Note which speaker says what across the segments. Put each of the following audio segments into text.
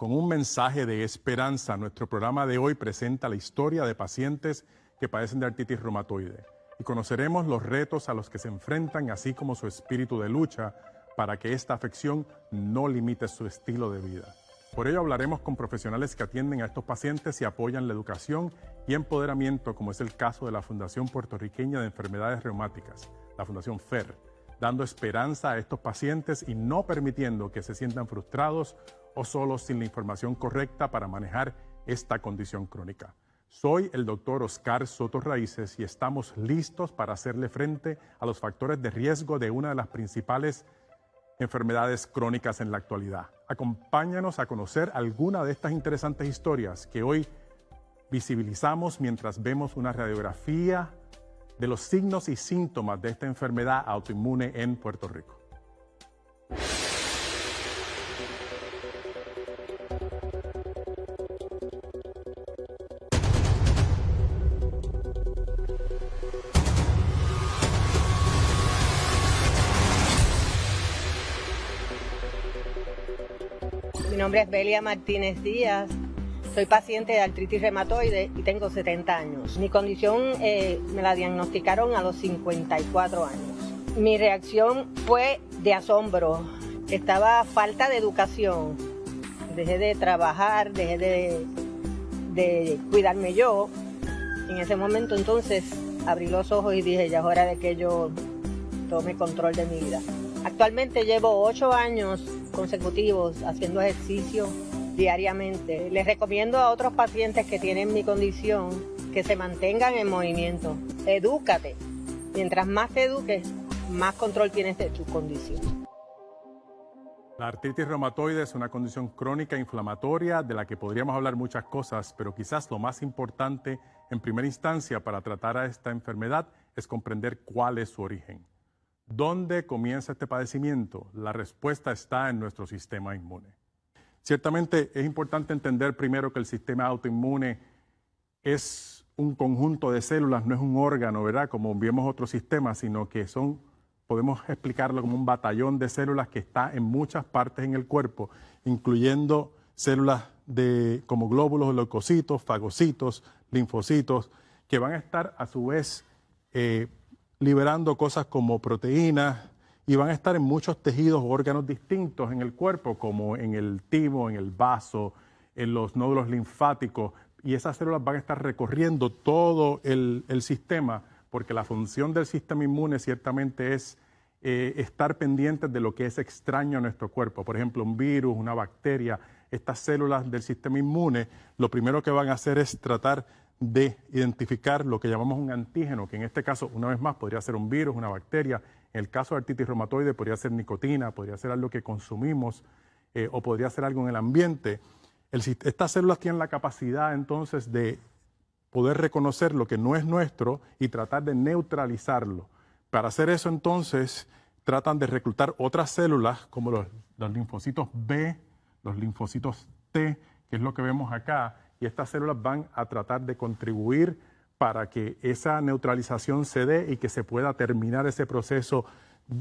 Speaker 1: con un mensaje de esperanza. Nuestro programa de hoy presenta la historia de pacientes que padecen de artritis reumatoide y conoceremos los retos a los que se enfrentan, así como su espíritu de lucha para que esta afección no limite su estilo de vida. Por ello hablaremos con profesionales que atienden a estos pacientes y apoyan la educación y empoderamiento, como es el caso de la Fundación Puertorriqueña de Enfermedades Reumáticas, la Fundación FER, dando esperanza a estos pacientes y no permitiendo que se sientan frustrados o solos sin la información correcta para manejar esta condición crónica. Soy el doctor Oscar Soto Raíces y estamos listos para hacerle frente a los factores de riesgo de una de las principales enfermedades crónicas en la actualidad. Acompáñanos a conocer alguna de estas interesantes historias que hoy visibilizamos mientras vemos una radiografía de los signos y síntomas de esta enfermedad autoinmune en Puerto Rico.
Speaker 2: Nombre es Belia Martínez Díaz. Soy paciente de artritis reumatoide y tengo 70 años. Mi condición eh, me la diagnosticaron a los 54 años. Mi reacción fue de asombro. Estaba falta de educación. Dejé de trabajar, dejé de, de cuidarme yo. En ese momento entonces abrí los ojos y dije, ya es hora de que yo tome control de mi vida. Actualmente llevo 8 años consecutivos haciendo ejercicio diariamente. Les recomiendo a otros pacientes que tienen mi condición que se mantengan en movimiento. Edúcate. Mientras más te eduques, más control tienes de tu condición.
Speaker 1: La artritis reumatoide es una condición crónica inflamatoria de la que podríamos hablar muchas cosas, pero quizás lo más importante en primera instancia para tratar a esta enfermedad es comprender cuál es su origen. ¿Dónde comienza este padecimiento? La respuesta está en nuestro sistema inmune. Ciertamente es importante entender primero que el sistema autoinmune es un conjunto de células, no es un órgano, ¿verdad? Como vemos otros sistemas, sino que son, podemos explicarlo como un batallón de células que está en muchas partes en el cuerpo, incluyendo células de, como glóbulos, leucocitos, fagocitos, linfocitos, que van a estar a su vez eh, liberando cosas como proteínas y van a estar en muchos tejidos o órganos distintos en el cuerpo, como en el timo, en el vaso, en los nódulos linfáticos, y esas células van a estar recorriendo todo el, sistema, porque la función del sistema inmune ciertamente es eh, estar pendientes de lo que es extraño a nuestro cuerpo. Por ejemplo, un virus, una bacteria, estas células del sistema inmune, lo primero que van a hacer es tratar de identificar lo que llamamos un antígeno, que en este caso, una vez más, podría ser un virus, una bacteria. En el caso de artritis reumatoide podría ser nicotina, podría ser algo que consumimos eh, o podría ser algo en el ambiente. estas células tienen la capacidad entonces de poder reconocer lo que no es nuestro y tratar de neutralizarlo. Para hacer eso entonces tratan de reclutar otras células como los, los linfocitos B, los linfocitos T, que es lo que vemos acá, y estas células van a tratar de contribuir para que esa neutralización se dé y que se pueda terminar ese proceso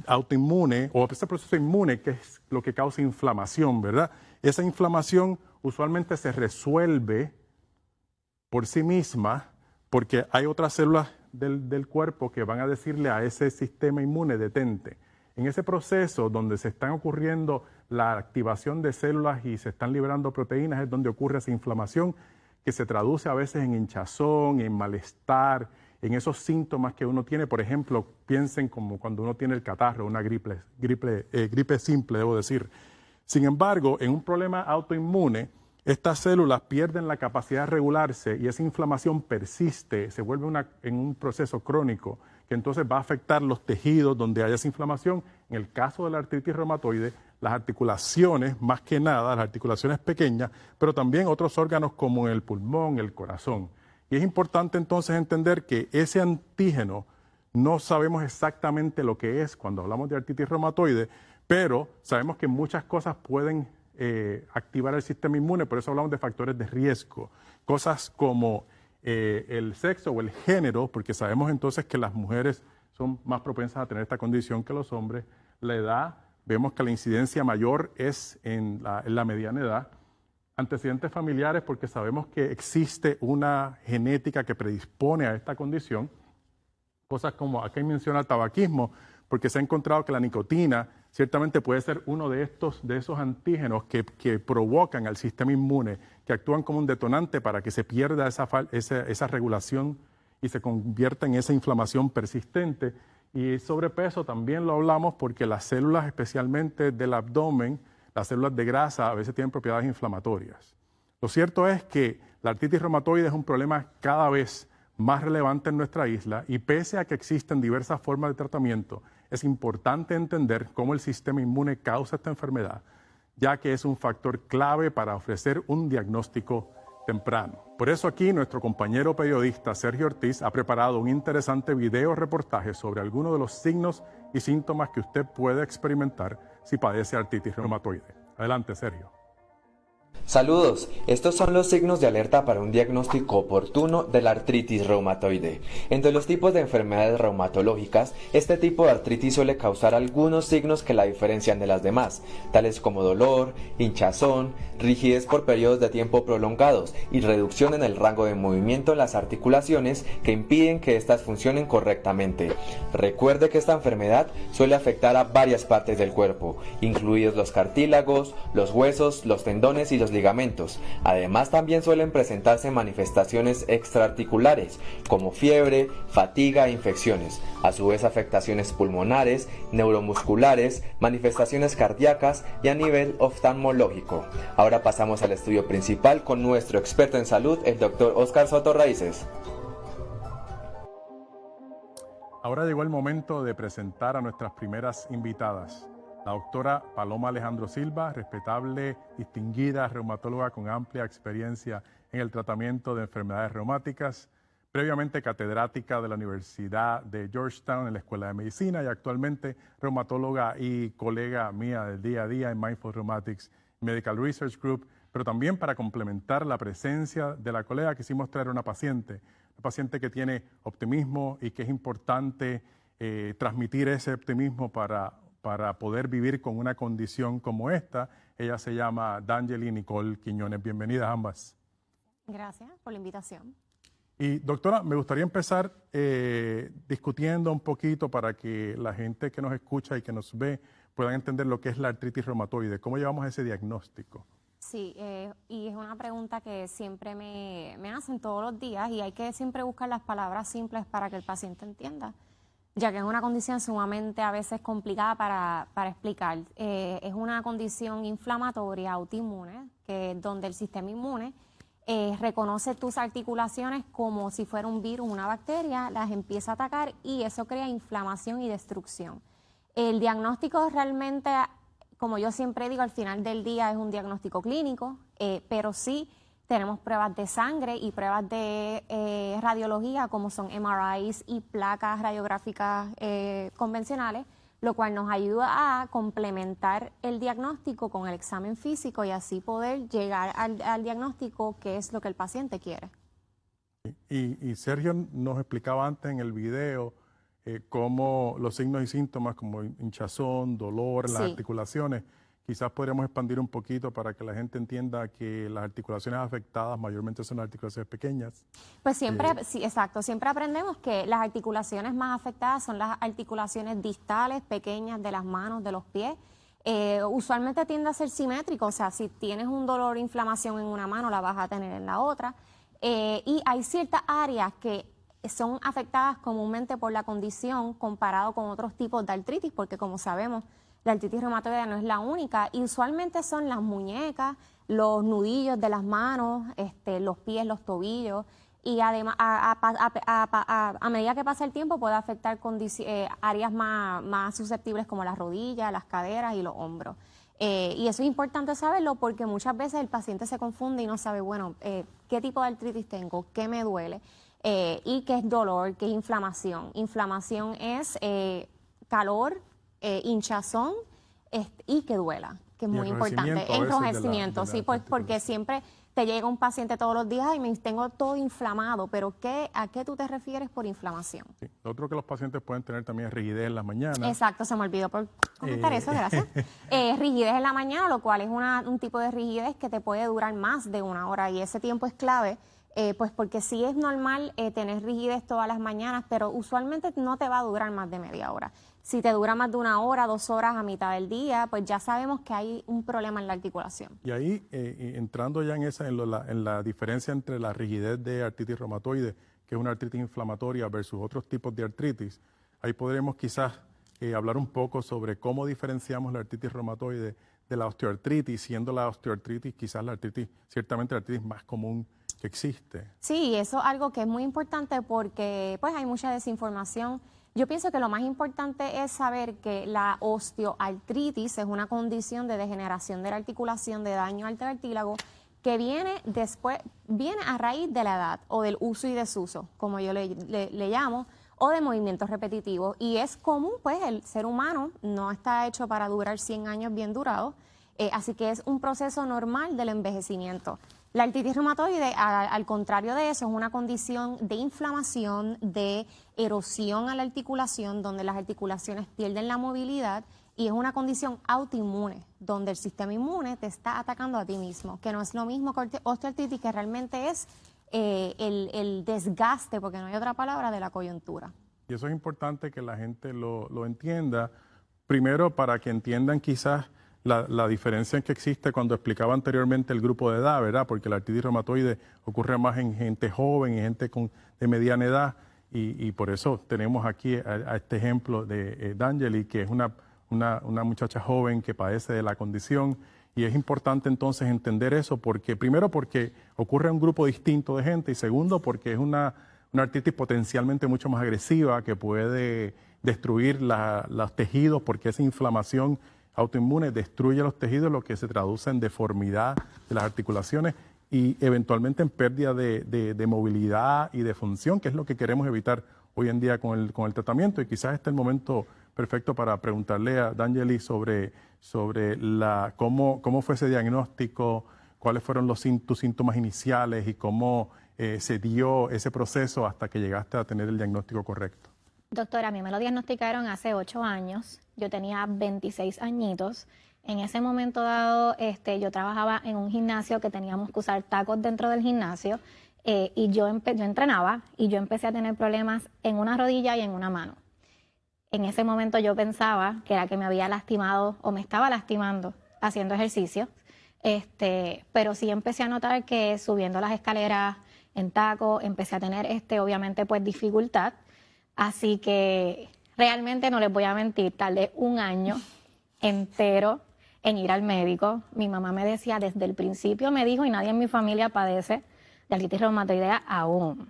Speaker 1: autoinmune o ese proceso inmune que es lo que causa inflamación, ¿verdad? Esa inflamación usualmente se resuelve por sí misma porque hay otras células del, del, cuerpo que van a decirle a ese sistema inmune detente. En ese proceso donde se están ocurriendo la activación de células y se están liberando proteínas es donde ocurre esa inflamación que se traduce a veces en hinchazón, en malestar, en esos síntomas que uno tiene. Por ejemplo, piensen como cuando uno tiene el catarro, una gripe, gripe, eh, gripe simple, debo decir. Sin embargo, en un problema autoinmune, estas células pierden la capacidad de regularse y esa inflamación persiste, se vuelve en un proceso crónico que entonces va a afectar los tejidos donde haya esa inflamación. En el caso de la artritis reumatoide, las articulaciones, más que nada, las articulaciones pequeñas, pero también otros órganos como el pulmón, el corazón. Y es importante entonces entender que ese antígeno no sabemos exactamente lo que es cuando hablamos de artritis reumatoide, pero sabemos que muchas cosas pueden eh, activar el sistema inmune, por eso hablamos de factores de riesgo. Cosas como eh, el sexo o el género, porque sabemos entonces que las mujeres son más propensas a tener esta condición que los hombres, la edad, vemos que la incidencia mayor es en la, mediana edad, antecedentes familiares porque sabemos que existe una genética que predispone a esta condición. Cosas como, aquí menciona el tabaquismo, porque se ha encontrado que la nicotina ciertamente puede ser uno de, estos, de esos antígenos que, provocan al sistema inmune, que actúan como un detonante para que se pierda esa, esa regulación y se convierta en esa inflamación persistente. Y sobrepeso también lo hablamos porque las células, especialmente del abdomen, las células de grasa, a veces tienen propiedades inflamatorias. Lo cierto es que la artritis reumatoide es un problema cada vez más relevante en nuestra isla y pese a que existen diversas formas de tratamiento, es importante entender cómo el sistema inmune causa esta enfermedad, ya que es un factor clave para ofrecer un diagnóstico temprano. Por eso aquí nuestro compañero periodista Sergio Ortiz ha preparado un interesante video reportaje sobre algunos de los signos y síntomas que usted puede experimentar si padece artritis reumatoide. Adelante, Sergio.
Speaker 3: Saludos, estos son los signos de alerta para un diagnóstico oportuno de la artritis reumatoide. Entre los tipos de enfermedades reumatológicas, este tipo de artritis suele causar algunos signos que la diferencian de las demás, tales como dolor, hinchazón, rigidez por periodos de tiempo prolongados y reducción en el rango de movimiento en las articulaciones que impiden que éstas funcionen correctamente. Recuerde que esta enfermedad suele afectar a varias partes del cuerpo, incluidos los cartílagos, los huesos, los tendones y los ligamentos. Además también suelen presentarse manifestaciones extraarticulares como fiebre, fatiga e infecciones, a su vez afectaciones pulmonares, neuromusculares, manifestaciones cardíacas y a nivel oftalmológico. Ahora pasamos al estudio principal con nuestro experto en salud, el doctor Oscar Soto Raíces.
Speaker 1: Ahora llegó el momento de presentar a nuestras primeras invitadas la doctora Paloma Alejandro Silva, respetable, distinguida reumatóloga con amplia experiencia en el tratamiento de enfermedades reumáticas, previamente catedrática de la Universidad de Georgetown en la Escuela de Medicina y actualmente reumatóloga y colega mía del día a día en Mindful Rheumatics Medical Research Group, pero también para complementar la presencia de la colega quisimos traer una paciente, una paciente que tiene optimismo y que es importante eh, transmitir ese optimismo para para poder vivir con una condición como esta. Ella se llama D'Angeli Nicole Quiñones. Bienvenidas ambas.
Speaker 4: Gracias por la invitación.
Speaker 1: Y doctora, me gustaría empezar eh, discutiendo un poquito para que la gente que nos escucha y que nos ve puedan entender lo que es la artritis reumatoide. ¿Cómo llevamos ese diagnóstico?
Speaker 4: Sí, eh, y es una pregunta que siempre me, me hacen todos los días y hay que siempre buscar las palabras simples para que el paciente entienda ya que es una condición sumamente a veces complicada para, explicar. Eh, es una condición inflamatoria autoinmune, que donde el sistema inmune eh, reconoce tus articulaciones como si fuera un virus, una bacteria, las empieza a atacar y eso crea inflamación y destrucción. El diagnóstico realmente, como yo siempre digo, al final del día es un diagnóstico clínico, eh, pero sí tenemos pruebas de sangre y pruebas de eh, radiología como son MRIs y placas radiográficas eh, convencionales, lo cual nos ayuda a complementar el diagnóstico con el examen físico y así poder llegar al, diagnóstico que es lo que el paciente quiere.
Speaker 1: Y, Sergio nos explicaba antes en el video eh, cómo los signos y síntomas como hinchazón, dolor en las articulaciones, Quizás podríamos expandir un poquito para que la gente entienda que las articulaciones afectadas mayormente son articulaciones pequeñas.
Speaker 4: Pues siempre, eh, sí, exacto, siempre aprendemos que las articulaciones más afectadas son las articulaciones distales, pequeñas de las manos, de los pies. Eh, usualmente tiende a ser simétrico, o sea, si tienes un dolor o inflamación en una mano, la vas a tener en la otra. Eh, y hay ciertas áreas que son afectadas comúnmente por la condición comparado con otros tipos de artritis, porque como sabemos, la artritis reumatoide no es la única y usualmente son las muñecas, los nudillos de las manos, este, los pies, los tobillos y además a, medida que pasa el tiempo puede afectar eh, áreas más, susceptibles como las rodillas, las caderas y los hombros. Eh, y eso es importante saberlo porque muchas veces el paciente se confunde y no sabe, bueno, eh, qué tipo de artritis tengo, qué me duele y qué es dolor, qué es inflamación. Inflamación es calor, eh, hinchazón y que duela, que es muy importante. Enrojecimiento, sí, pues, porque siempre te llega un paciente todos los días y me tengo todo inflamado, pero ¿qué, ¿a qué tú te refieres por inflamación?
Speaker 1: Sí. Lo otro que los pacientes pueden tener también es rigidez en la mañana.
Speaker 4: Exacto, se me olvidó por comentar
Speaker 1: Eh.
Speaker 4: eso, gracias. Eh, rigidez en la mañana, lo cual es una- un tipo de rigidez que te puede durar más de una hora y ese tiempo es clave. eh, pues porque sí es normal eh, tener rigidez todas las mañanas, pero usualmente no te va a durar más de media hora. Si te dura más de una hora, dos horas a mitad del día, pues ya sabemos que hay un problema en la articulación.
Speaker 1: Y ahí, eh, entrando ya en esa, en, lo- la, en la diferencia entre la rigidez de artritis reumatoide, que es una artritis inflamatoria, versus otros tipos de artritis, ahí podremos quizás eh, hablar un poco sobre cómo diferenciamos la artritis reumatoide de la osteoartritis, siendo la osteoartritis quizás la artritis, ciertamente la artritis más común que existe.
Speaker 4: Sí, eso es algo que es muy importante porque pues hay mucha desinformación. Yo pienso que lo más importante es saber que la osteoartritis es una condición de degeneración de la articulación, de daño al cartílago, que viene después, viene a raíz de la edad o del uso y desuso, como yo le, le- llamo, o de movimientos repetitivos. Y es común, pues el ser humano no está hecho para durar 100 años bien durados, eh, así que es un proceso normal del envejecimiento. La artritis reumatoide, al contrario de eso, es una condición de inflamación, de erosión a la articulación, donde las articulaciones pierden la movilidad y es una condición autoinmune, donde el sistema inmune te está atacando a ti mismo, que no es lo mismo que osteoartritis, que realmente es eh, el, desgaste, porque no hay otra palabra, de la coyuntura.
Speaker 1: Y eso es importante que la gente lo, entienda. Primero, para que entiendan quizás la, diferencia que existe cuando explicaba anteriormente el grupo de edad, ¿verdad? Porque la artritis reumatoide ocurre más en gente joven y gente con, de mediana edad. Y, por eso tenemos aquí a, este ejemplo de eh, D'Angeli, que es una, una, muchacha joven que padece de la condición. Y es importante entonces entender eso, porque primero porque ocurre un grupo distinto de gente y segundo porque es una, una artritis potencialmente mucho más agresiva que puede destruir la- los tejidos porque esa inflamación autoinmune destruye los tejidos, lo que se traduce en deformidad de las articulaciones y eventualmente en pérdida de, de- de movilidad y de función, que es lo que queremos evitar hoy en día con el, con el tratamiento. Y quizás este es el momento perfecto para preguntarle a D'Angeli sobre, sobre la, cómo, cómo fue ese diagnóstico, cuáles fueron los, tus síntomas iniciales y cómo eh, se dio ese proceso hasta que llegaste a tener el diagnóstico correcto.
Speaker 5: Doctora, a mí me lo diagnosticaron hace ocho años. Yo tenía 26 añitos. En ese momento dado, este, yo trabajaba en un gimnasio que teníamos que usar tacos dentro del gimnasio eh, y yo, yo entrenaba y yo empecé a tener problemas en una rodilla y en una mano. En ese momento yo pensaba que era que me había lastimado o me estaba lastimando haciendo ejercicio, este, pero sí empecé a notar que subiendo las escaleras en taco empecé a tener, este, obviamente, pues dificultad. Así que realmente no les voy a mentir, tardé un año entero en ir al médico. Mi mamá me decía desde el principio, me dijo, y nadie en mi familia padece de artritis reumatoidea aún.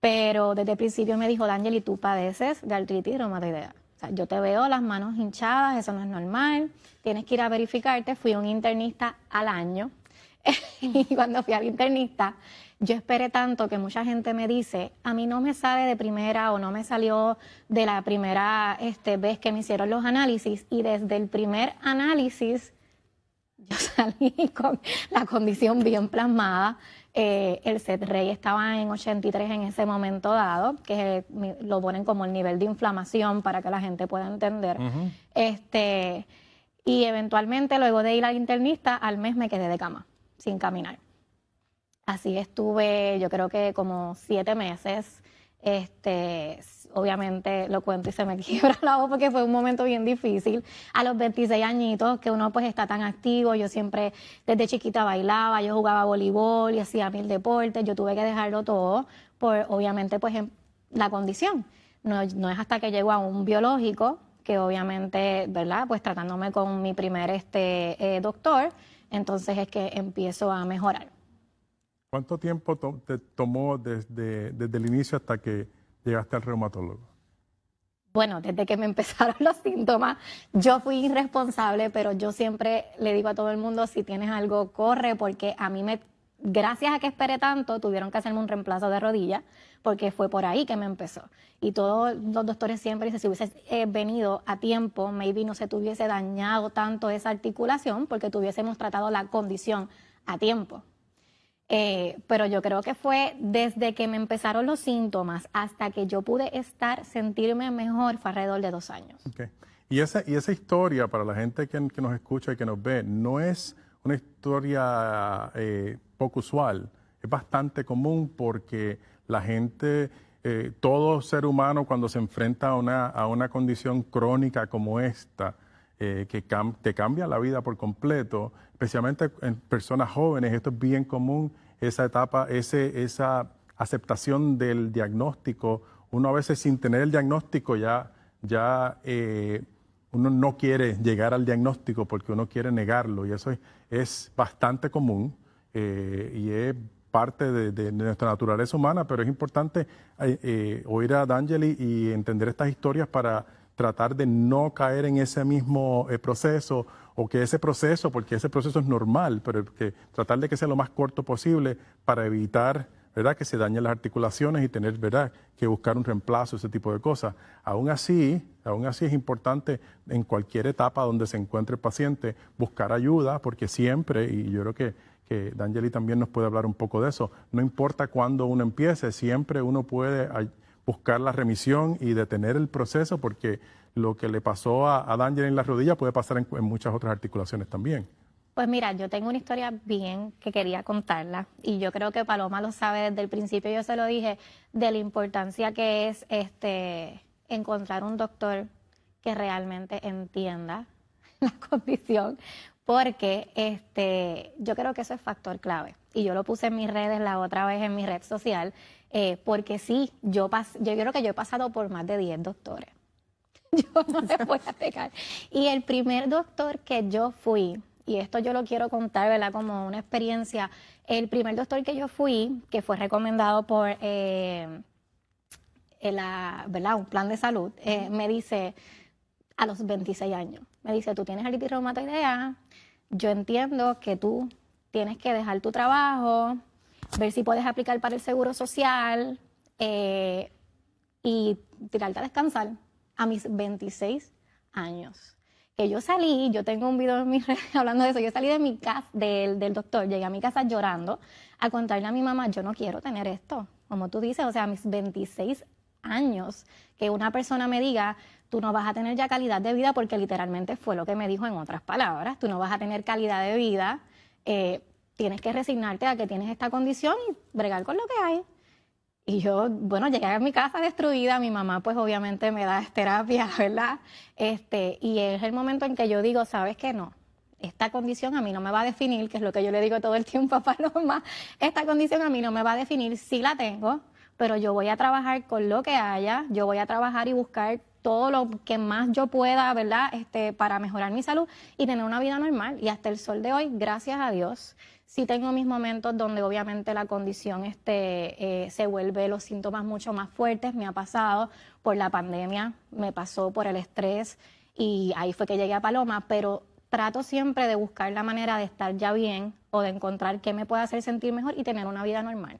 Speaker 5: Pero desde el principio me dijo, D'Angeli, tú padeces de artritis reumatoidea. O sea, yo te veo las manos hinchadas, eso no es normal, tienes que ir a verificarte. Fui un internista al año y cuando fui al internista, yo esperé tanto que mucha gente me dice, a mí no me sale de primera o no me salió de la primera este, vez que me hicieron los análisis y desde el primer análisis yo salí con la condición bien plasmada. Eh, el set rey estaba en 83 en ese momento dado, que es, lo ponen como el nivel de inflamación para que la gente pueda entender. este, y eventualmente, luego de ir al internista, al mes me quedé de cama, sin caminar. Así estuve, yo creo que como siete meses. Este, obviamente lo cuento y se me quiebra la voz porque fue un momento bien difícil. A los 26 añitos, que uno pues está tan activo, yo siempre desde chiquita bailaba, yo jugaba voleibol y hacía mil deportes, yo tuve que dejarlo todo por obviamente pues en- la condición. No, no es hasta que llego a un biológico que obviamente, ¿verdad? Pues tratándome con mi primer este, eh, doctor, entonces es que empiezo a mejorar.
Speaker 1: ¿Cuánto tiempo te tomó desde, desde el inicio hasta que llegaste al reumatólogo?
Speaker 5: Bueno, desde que me empezaron los síntomas, yo fui irresponsable, pero yo siempre le digo a todo el mundo, si tienes algo, corre, porque a mí me, gracias a que esperé tanto, tuvieron que hacerme un reemplazo de rodilla, porque fue por ahí que me empezó. Y todos los doctores siempre dicen, si hubieses eh, venido a tiempo, maybe no se te hubiese dañado tanto esa articulación, porque tuviésemos tratado la condición a tiempo. Eh, pero yo creo que fue desde que me empezaron los síntomas hasta que yo pude estar, sentirme mejor, fue alrededor de dos años.
Speaker 1: Y, esa, y esa historia, para la gente que, nos escucha y que nos ve, no es una historia eh, poco usual, es bastante común porque la gente, eh, todo ser humano cuando se enfrenta a una, a una condición crónica como esta, que te cambia la vida por completo, especialmente en personas jóvenes, esto es bien común, esa etapa, ese, esa aceptación del diagnóstico. Uno a veces sin tener el diagnóstico ya, ya eh, uno no quiere llegar al diagnóstico porque uno quiere negarlo y eso es, bastante común eh, y es parte de, nuestra naturaleza humana, pero es importante eh, oír a D'Angeli y entender estas historias para tratar de no caer en ese mismo proceso o que ese proceso, porque ese proceso es normal, pero que tratar de que sea lo más corto posible para evitar ¿verdad? que se dañen las articulaciones y tener ¿verdad? que buscar un reemplazo, ese tipo de cosas. Aún así, aún así es importante en cualquier etapa donde se encuentre el paciente buscar ayuda, porque siempre, y yo creo que, que D'Angeli también nos puede hablar un poco de eso, no importa cuándo uno empiece, siempre uno puede buscar la remisión y detener el proceso, porque lo que le pasó a, a en la rodilla puede pasar en, muchas otras articulaciones también.
Speaker 5: Pues mira, yo tengo una historia bien que quería contarla y yo creo que Paloma lo sabe desde el principio, yo se lo dije, de la importancia que es este encontrar un doctor que realmente entienda la condición, porque este, yo creo que eso es factor clave. Y yo lo puse en mis redes la otra vez en mi red social, eh, porque sí, yo, yo creo que yo he pasado por más de 10 doctores. yo no me voy a pegar. Y el primer doctor que yo fui, y esto yo lo quiero contar, ¿verdad? Como una experiencia, el primer doctor que yo fui, que fue recomendado por eh, la, ¿verdad? un plan de salud, eh, me dice a los 26 años, me dice, tú tienes artritis reumatoidea, yo entiendo que tú tienes que dejar tu trabajo, ver si puedes aplicar para el seguro social eh, y tirarte a descansar a mis 26 años. Que yo salí, yo tengo un video en mi red hablando de eso, yo salí de mi casa, del, del doctor, llegué a mi casa llorando a contarle a mi mamá, yo no quiero tener esto, como tú dices, o sea, a mis 26 años, que una persona me diga, tú no vas a tener ya calidad de vida, porque literalmente fue lo que me dijo en otras palabras, tú no vas a tener calidad de vida, eh, tienes que resignarte a que tienes esta condición y bregar con lo que hay. Y yo, bueno, llegué a mi casa destruida, mi mamá pues obviamente me da terapia, ¿verdad? Este, y es el momento en que yo digo, ¿sabes qué? No, esta condición a mí no me va a definir, que es lo que yo le digo todo el tiempo a Paloma, esta condición a mí no me va a definir, sí la tengo, pero yo voy a trabajar con lo que haya, yo voy a trabajar y buscar todo lo que más yo pueda, ¿verdad? Este, para mejorar mi salud y tener una vida normal. Y hasta el sol de hoy, gracias a Dios, Sí tengo mis momentos donde obviamente la condición este, eh, se vuelve los síntomas mucho más fuertes. Me ha pasado por la pandemia, me pasó por el estrés y ahí fue que llegué a Paloma, pero trato siempre de buscar la manera de estar ya bien o de encontrar qué me puede hacer sentir mejor y tener una vida normal.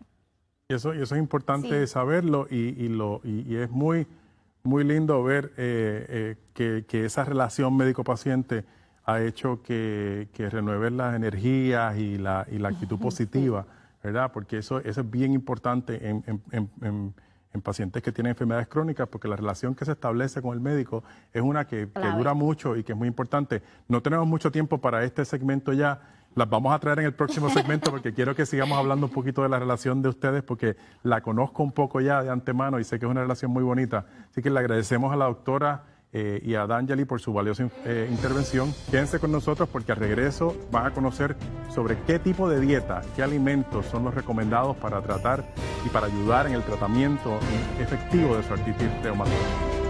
Speaker 1: Y eso, y eso es importante saberlo y, lo, y, es muy, muy lindo ver eh, eh, que, que, esa relación médico-paciente ha hecho que, que renueven las energías y la, y la actitud positiva, ¿verdad? Porque eso, eso es bien importante en, en, en, en, pacientes que tienen enfermedades crónicas, porque la relación que se establece con el médico es una que, que dura mucho y que es muy importante. No tenemos mucho tiempo para este segmento ya. Las vamos a traer en el próximo segmento porque quiero que sigamos hablando un poquito de la relación de ustedes porque la conozco un poco ya de antemano y sé que es una relación muy bonita. Así que le agradecemos a la doctora eh, y a D'Angeli por su valiosa eh, intervención. Quédense con nosotros porque al regreso van a conocer sobre qué tipo de dieta, qué alimentos son los recomendados para tratar y para ayudar en el tratamiento efectivo de su artritis reumatoide.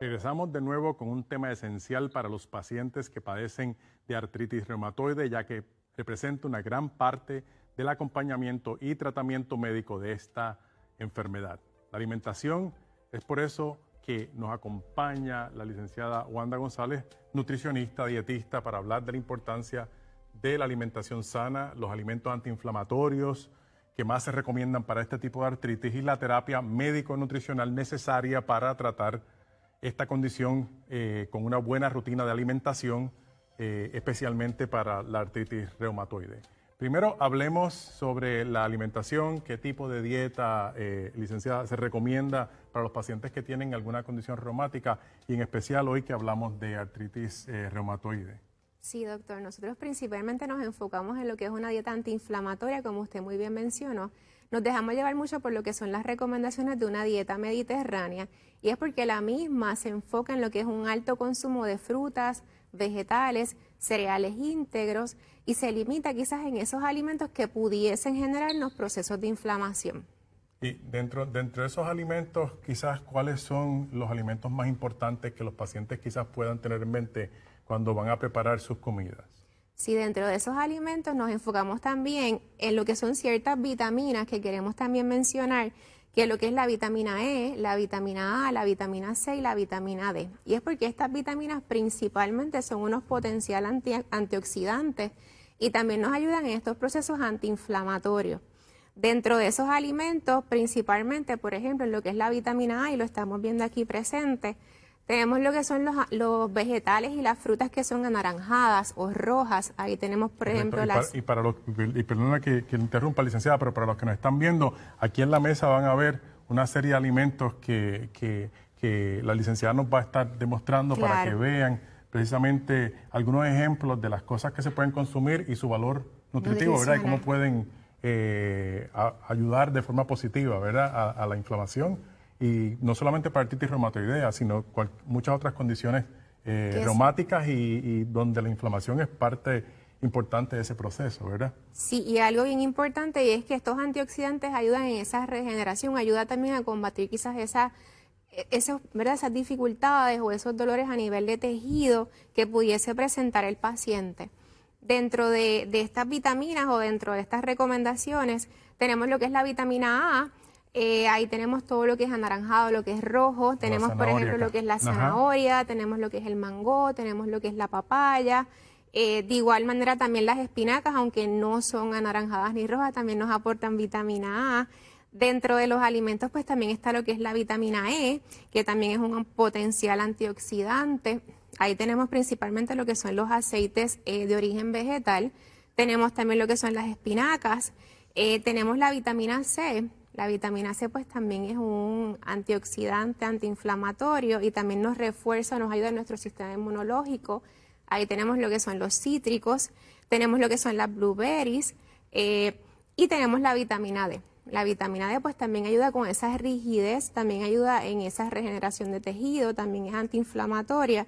Speaker 1: Regresamos de nuevo con un tema esencial para los pacientes que padecen de artritis reumatoide, ya que representa una gran parte del acompañamiento y tratamiento médico de esta enfermedad. La alimentación es por eso que nos acompaña la licenciada Wanda González, nutricionista, dietista, para hablar de la importancia de la alimentación sana, los alimentos antiinflamatorios que más se recomiendan para este tipo de artritis y la terapia médico-nutricional necesaria para tratar esta condición eh, con una buena rutina de alimentación, eh, especialmente para la artritis reumatoide. Primero hablemos sobre la alimentación, qué tipo de dieta, eh, licenciada, se recomienda para los pacientes que tienen alguna condición reumática y en especial hoy que hablamos de artritis reumatoide.
Speaker 6: Sí, doctor. Nosotros principalmente nos enfocamos en lo que es una dieta antiinflamatoria, como usted muy bien mencionó. Nos dejamos llevar mucho por lo que son las recomendaciones de una dieta mediterránea y es porque la misma se enfoca en lo que es un alto consumo de frutas, vegetales, cereales íntegros y se limita quizás en esos alimentos que pudiesen generarnos procesos de inflamación.
Speaker 1: Y dentro, dentro de esos alimentos, quizás, ¿cuáles son los alimentos más importantes que los pacientes quizás puedan tener en mente cuando van a preparar sus comidas.
Speaker 6: Sí, dentro de esos alimentos nos enfocamos también en lo que son ciertas vitaminas que queremos también mencionar, que es lo que es la vitamina E, la vitamina A, la vitamina C y la vitamina D. Y es porque estas vitaminas principalmente son unos potenciales antioxidantes y también nos ayudan en estos procesos antiinflamatorios. Dentro de esos alimentos, principalmente, por ejemplo, en lo que es la vitamina A, y lo estamos viendo aquí presente, tenemos lo que son los, vegetales y las frutas que son anaranjadas o rojas. Ahí tenemos, por ejemplo, las...
Speaker 1: y para los, y perdona que, que, interrumpa, licenciada, pero para los que nos están viendo, aquí en la mesa van a ver una serie de alimentos que, que, la licenciada nos va a estar demostrando para que vean precisamente algunos ejemplos de las cosas que se pueden consumir y su valor nutritivo, ¿verdad? Y cómo pueden eh, ayudar de forma positiva, ¿verdad? a la inflamación y no solamente para artritis reumatoidea, sino muchas otras condiciones eh, reumáticas y, donde la inflamación es parte importante de ese proceso, ¿verdad?
Speaker 6: Sí, y algo bien importante y es que estos antioxidantes ayudan en esa regeneración, ayuda también a combatir quizás esa, esos, ¿verdad? esas dificultades o esos dolores a nivel de tejido que pudiese presentar el paciente. Dentro de, de estas vitaminas o dentro de estas recomendaciones tenemos lo que es la vitamina A, eh, ahí tenemos todo lo que es anaranjado, lo que es rojo, tenemos por ejemplo lo que es la zanahoria, tenemos lo que es el mango, tenemos lo que es la papaya. Eh, de igual manera también las espinacas, aunque no son anaranjadas ni rojas, también nos aportan vitamina A. Dentro de los alimentos pues también está lo que es la vitamina E, que también es un potencial antioxidante. Ahí tenemos principalmente lo que son los aceites eh, de origen vegetal. Tenemos también lo que son las espinacas. tenemos la vitamina C, la vitamina C pues también es un antioxidante, antiinflamatorio y también nos refuerza, nos ayuda en nuestro sistema inmunológico. Ahí tenemos lo que son los cítricos, tenemos lo que son las blueberries eh, y tenemos la vitamina D. La vitamina D pues también ayuda con esa rigidez, también ayuda en esa regeneración de tejido, también es antiinflamatoria.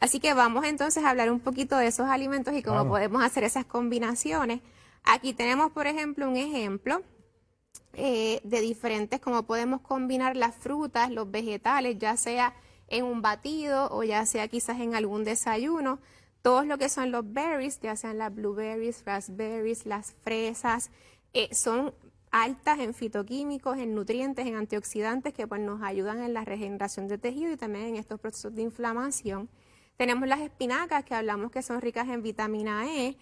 Speaker 6: Así que vamos entonces a hablar un poquito de esos alimentos y cómo podemos hacer esas combinaciones. Aquí tenemos, por ejemplo, un ejemplo eh, de diferentes, como podemos combinar las frutas, los vegetales, ya sea en un batido o ya sea quizás en algún desayuno. Todos lo que son los berries, ya sean las blueberries, raspberries, las fresas, eh, son altas en fitoquímicos, en nutrientes, en antioxidantes que pues, nos ayudan en la regeneración de tejido y también en estos procesos de inflamación. Tenemos las espinacas que hablamos que son ricas en vitamina E,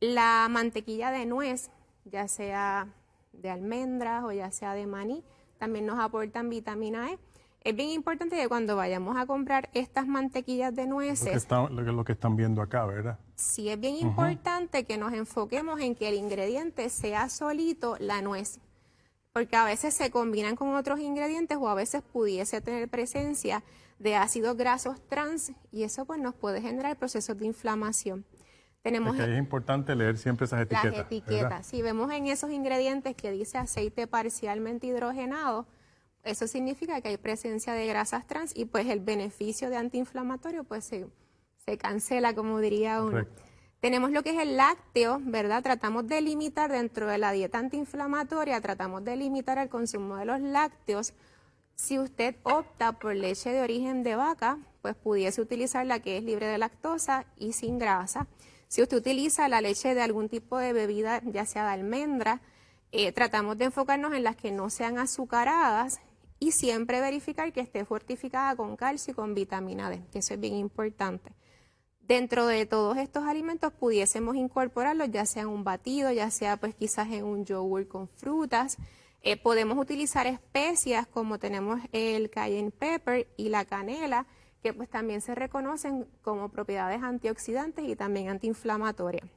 Speaker 6: la mantequilla de nuez, ya sea de almendras o ya sea de maní, también nos aportan vitamina E. Es bien importante que cuando vayamos a comprar estas mantequillas de nueces...
Speaker 1: Lo que, lo que están viendo acá, ¿verdad?
Speaker 6: Sí, es bien importante que nos enfoquemos en que el ingrediente sea solito la nuez, porque a veces se combinan con otros ingredientes o a veces pudiese tener presencia de ácidos grasos trans y eso pues nos puede generar procesos de inflamación.
Speaker 1: Tenemos es, importante leer siempre esas etiquetas.
Speaker 6: Las etiquetas. Si vemos en esos ingredientes que dice aceite parcialmente hidrogenado, eso significa que hay presencia de grasas trans y pues el beneficio de antiinflamatorio pues se, se cancela, como diría uno. Tenemos lo que es el lácteo, ¿verdad? Tratamos de limitar dentro de la dieta antiinflamatoria, tratamos de limitar el consumo de los lácteos. Si usted opta por leche de origen de vaca, pues pudiese utilizar la que es libre de lactosa y sin grasa. Si usted utiliza la leche de algún tipo de bebida, ya sea de almendra, eh, tratamos de enfocarnos en las que no sean azucaradas y siempre verificar que esté fortificada con calcio y con vitamina D, que eso es bien importante. Dentro de todos estos alimentos pudiésemos incorporarlos ya sea en un batido, ya sea pues quizás en un yogur con frutas. Eh, podemos utilizar especias como tenemos el cayenne pepper y la canela que pues también se reconocen como propiedades antioxidantes y también antiinflamatorias.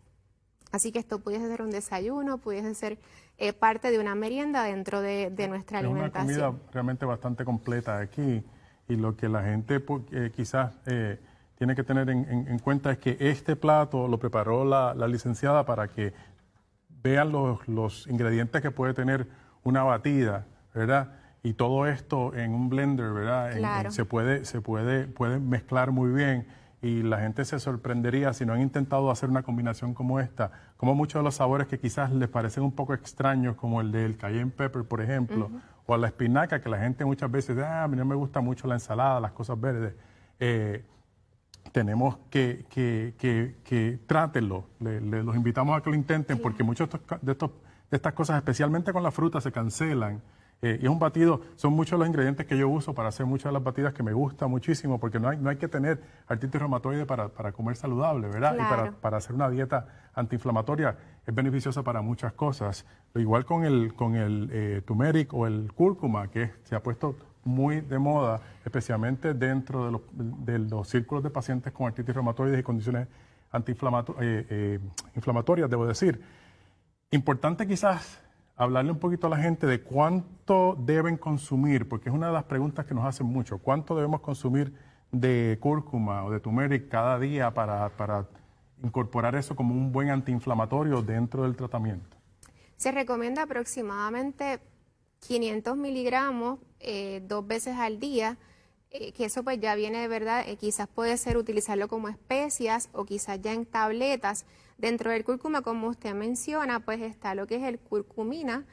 Speaker 6: Así que esto pudiese ser un desayuno, pudiese ser eh, parte de una merienda dentro de, nuestra alimentación.
Speaker 1: Es una comida realmente bastante completa aquí y lo que la gente pues, eh, quizás eh, tiene que tener en, cuenta es que este plato lo preparó la, licenciada para que vean los, los, ingredientes que puede tener una batida, ¿verdad? Y todo esto en un blender, ¿verdad? se puede, se puede, puede mezclar muy bien y la gente se sorprendería si no han intentado hacer una combinación como esta, como muchos de los sabores que quizás les parecen un poco extraños, como el del cayenne pepper, por ejemplo, o la espinaca, que la gente muchas veces dice, ah, a mí no me gusta mucho la ensalada, las cosas verdes. Eh, tenemos que, que, que, que trátenlo, los invitamos a que lo intenten, porque muchos de, estos, de estas cosas, especialmente con la fruta, se cancelan eh, y es un batido, son muchos los ingredientes que yo uso para hacer muchas de las batidas que me gusta muchísimo, porque no hay, no hay que tener artritis reumatoide para, para comer saludable, ¿verdad? Y para, para, hacer una dieta antiinflamatoria es beneficiosa para muchas cosas. Igual con el, con el eh, turmeric o el cúrcuma, que se ha puesto muy de moda, especialmente dentro de los, de los círculos de pacientes con artritis reumatoide y condiciones antiinflamatorias, eh, inflamatorias, debo decir. Importante quizás hablarle un poquito a la gente de cuánto deben consumir, porque es una de las preguntas que nos hacen mucho. ¿Cuánto debemos consumir de cúrcuma o de turmeric cada día para, incorporar eso como un buen antiinflamatorio dentro del tratamiento?
Speaker 6: Se recomienda aproximadamente 500 miligramos eh, dos veces al día, eh, que eso pues ya viene de verdad, eh, quizás puede ser utilizarlo como especias o quizás ya en tabletas. Dentro del cúrcuma, como usted menciona, pues está lo que es el curcumina,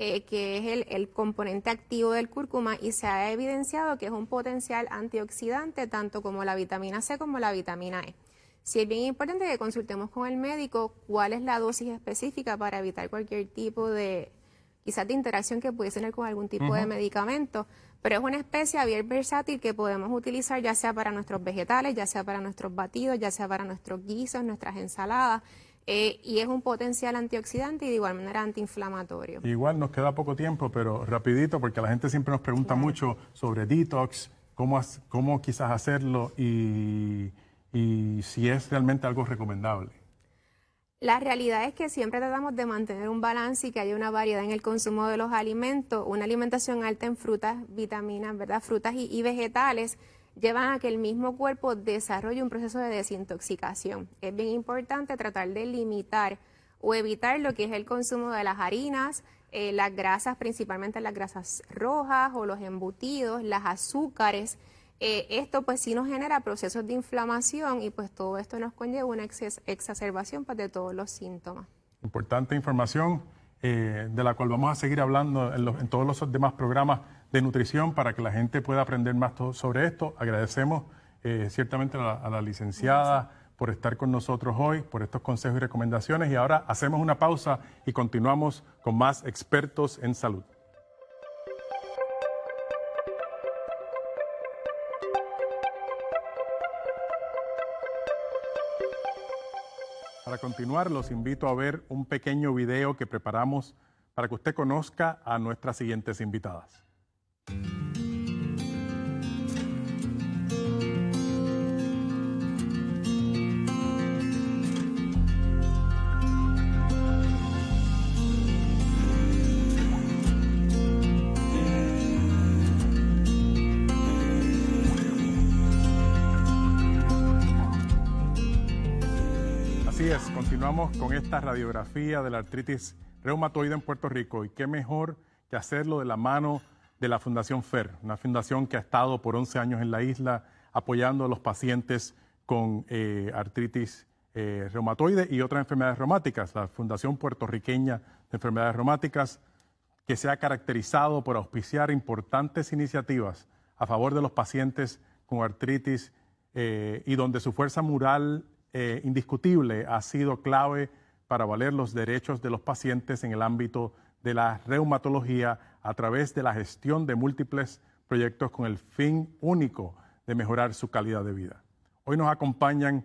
Speaker 6: eh, que es el, componente activo del cúrcuma y se ha evidenciado que es un potencial antioxidante tanto como la vitamina C como la vitamina E. Sí es bien importante que consultemos con el médico cuál es la dosis específica para evitar cualquier tipo de, quizás de interacción que pudiese tener con algún tipo de medicamento, pero es una especie bien versátil que podemos utilizar ya sea para nuestros vegetales, ya sea para nuestros batidos, ya sea para nuestros guisos, nuestras ensaladas. Eh, y es un potencial antioxidante y de igual manera antiinflamatorio.
Speaker 1: Igual nos queda poco tiempo, pero rapidito, porque la gente siempre nos pregunta mucho sobre detox, cómo, cómo quizás hacerlo y si es realmente algo recomendable.
Speaker 6: La realidad es que siempre tratamos de mantener un balance y que haya una variedad en el consumo de los alimentos. Una alimentación alta en frutas, vitaminas, ¿verdad? Frutas y, vegetales llevan a que el mismo cuerpo desarrolle un proceso de desintoxicación. Es bien importante tratar de limitar o evitar lo que es el consumo de las harinas, eh, las grasas, principalmente las grasas rojas o los embutidos, las azúcares. Eh, esto pues sí nos genera procesos de inflamación y pues todo esto nos conlleva una exacerbación pues, de todos los síntomas.
Speaker 1: Importante información eh, de la cual vamos a seguir hablando en, todos los demás programas de nutrición para que la gente pueda aprender más sobre esto. Agradecemos eh, ciertamente a la licenciada por estar con nosotros hoy, por estos consejos y recomendaciones y ahora hacemos una pausa y continuamos con más expertos en salud. Para continuar, los invito a ver un pequeño video que preparamos para que usted conozca a nuestras siguientes invitadas. Continuamos con esta radiografía de la artritis reumatoide en Puerto Rico. Y qué mejor que hacerlo de la mano de la Fundación FER, una fundación que ha estado por 11 años en la isla apoyando a los pacientes con eh, artritis eh, reumatoide y otras enfermedades reumáticas, la Fundación Puertorriqueña de Enfermedades Reumáticas, que se ha caracterizado por auspiciar importantes iniciativas a favor de los pacientes con artritis eh, y donde su fuerza mural eh, indiscutible ha sido clave para valer los derechos de los pacientes en el ámbito de la reumatología a través de la gestión de múltiples proyectos con el fin único de mejorar su calidad de vida. Hoy nos acompañan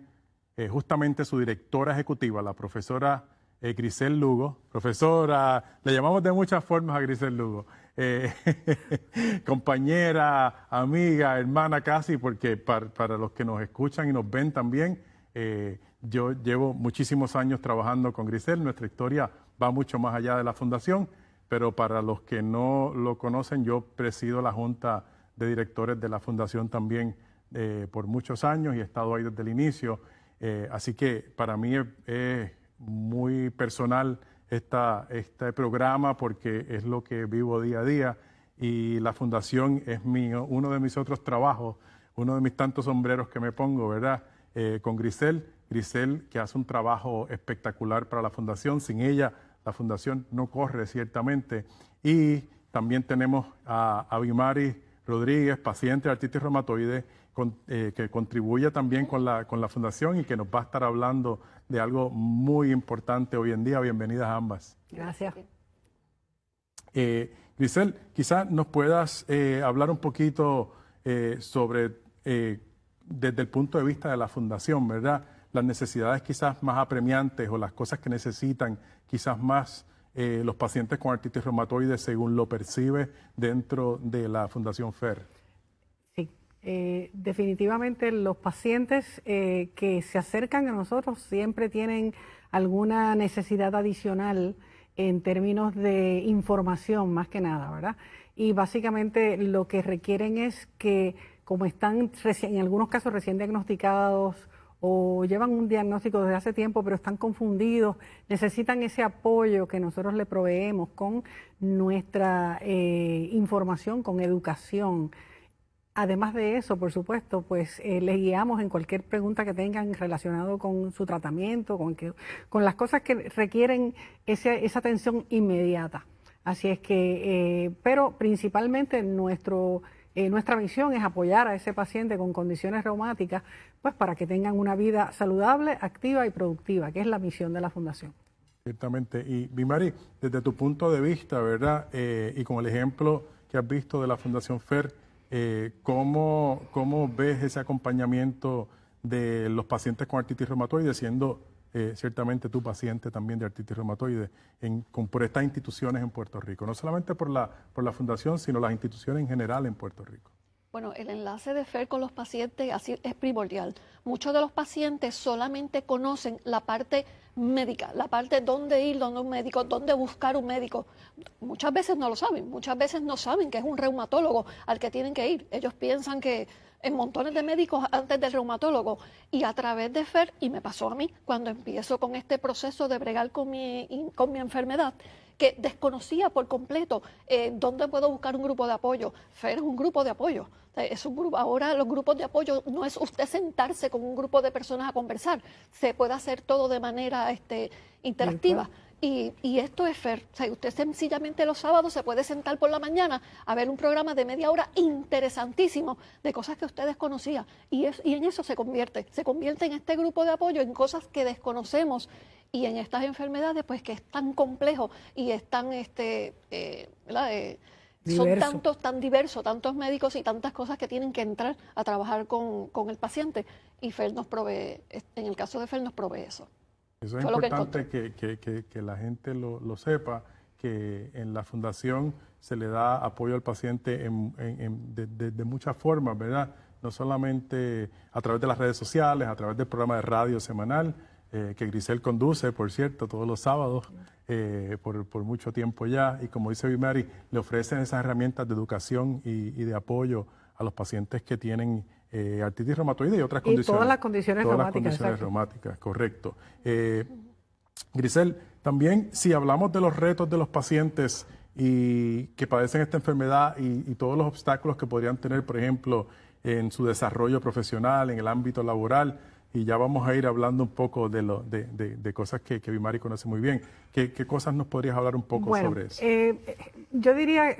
Speaker 1: eh, justamente su directora ejecutiva, la profesora eh, Grisel Lugo. Profesora, le llamamos de muchas formas a Grisel Lugo. compañera, amiga, hermana casi, porque para, los que nos escuchan y nos ven también, eh, yo llevo muchísimos años trabajando con Grisel, nuestra historia va mucho más allá de la fundación, pero para los que no lo conocen, yo presido la Junta de Directores de la Fundación también eh, por muchos años y he estado ahí desde el inicio, así que para mí es muy personal esta, este programa porque es lo que vivo día a día y la fundación es mío, uno de mis otros trabajos, uno de mis tantos sombreros que me pongo, ¿verdad? Eh, con Grisel, Grisel que hace un trabajo espectacular para la fundación, sin ella la fundación no corre ciertamente y también tenemos a, a Bimari Rodríguez, paciente de artritis reumatoide, eh, que contribuye también con la, con la fundación y que nos va a estar hablando de algo muy importante hoy en día. Bienvenidas ambas.
Speaker 7: Gracias.
Speaker 1: Eh, Grisel, quizás nos puedas eh, hablar un poquito sobre, desde el punto de vista de la fundación, ¿verdad? Las necesidades quizás más apremiantes o las cosas que necesitan quizás más los pacientes con artritis reumatoide según lo percibe dentro de la Fundación FER.
Speaker 7: Eh, definitivamente los pacientes eh, que se acercan a nosotros siempre tienen alguna necesidad adicional en términos de información más que nada, ¿verdad? Y básicamente lo que requieren es que como están en algunos casos recién diagnosticados o llevan un diagnóstico desde hace tiempo pero están confundidos, necesitan ese apoyo que nosotros le proveemos con nuestra eh, información, con educación Además de eso, por supuesto, pues eh, les guiamos en cualquier pregunta que tengan relacionado con su tratamiento, con, que, con las cosas que requieren esa atención inmediata. Así es que, eh, pero principalmente nuestro, eh, nuestra misión es apoyar a ese paciente con condiciones reumáticas, pues para que tengan una vida saludable, activa y productiva, que es la misión de la Fundación.
Speaker 1: Ciertamente. Y Bimari, desde tu punto de vista, ¿verdad? y con el ejemplo que has visto de la Fundación FER, eh, ¿cómo, ¿Cómo ves ese acompañamiento de los pacientes con artritis reumatoide, siendo eh, ciertamente tu paciente también de artritis reumatoide, en, con, por estas instituciones en Puerto Rico? No solamente por la, por la fundación, sino las instituciones en general en Puerto Rico.
Speaker 8: Bueno, el enlace de FER con los pacientes es primordial. Muchos de los pacientes solamente conocen la parte médica, la parte dónde ir, dónde un médico, dónde buscar un médico. Muchas veces no lo saben, muchas veces no saben que es un reumatólogo al que tienen que ir. Ellos piensan que en montones de médicos antes del reumatólogo y a través de FER, y me pasó a mí cuando empiezo con este proceso de bregar con mi, con mi enfermedad, que desconocía por completo eh, dónde puedo buscar un grupo de apoyo. FER es un grupo de apoyo. Es un grupo, ahora los grupos de apoyo no es usted sentarse con un grupo de personas a conversar, se puede hacer todo de manera este, interactiva. Y, y, esto es FER. O sea, usted sencillamente los sábados se puede sentar por la mañana a ver un programa de media hora interesantísimo de cosas que usted desconocía. Y, es, y en eso se convierte. Se convierte en este grupo de apoyo en cosas que desconocemos y en estas enfermedades, pues que es tan complejo y es tan, este, eh, eh, son tantos, tan diversos, tantos médicos y tantas cosas que tienen que entrar a trabajar con, el paciente. Y FEL nos provee, en el caso de FEL nos provee eso.
Speaker 1: Eso es importante que, la gente lo, sepa, que en la fundación se le da apoyo al paciente de, muchas formas, ¿verdad? No solamente a través de las redes sociales, a través del programa de radio semanal, eh, que Grisel conduce, por cierto, todos los sábados eh, por, mucho tiempo ya. Y como dice Bimari, le ofrecen esas herramientas de educación y, de apoyo a los pacientes que tienen eh, artritis reumatoide y otras y condiciones.
Speaker 7: Todas las condiciones
Speaker 1: todas
Speaker 7: reumáticas.
Speaker 1: Las condiciones reumáticas, correcto. Grisel, también si hablamos de los retos de los pacientes y que padecen esta enfermedad y, y todos los obstáculos que podrían tener, por ejemplo, en su desarrollo profesional, en el ámbito laboral, y ya vamos a ir hablando un poco de, lo, de, de, cosas que, que Bimari conoce muy bien. ¿Qué, ¿Qué, cosas nos podrías hablar un poco sobre eso?
Speaker 7: Eh, yo diría,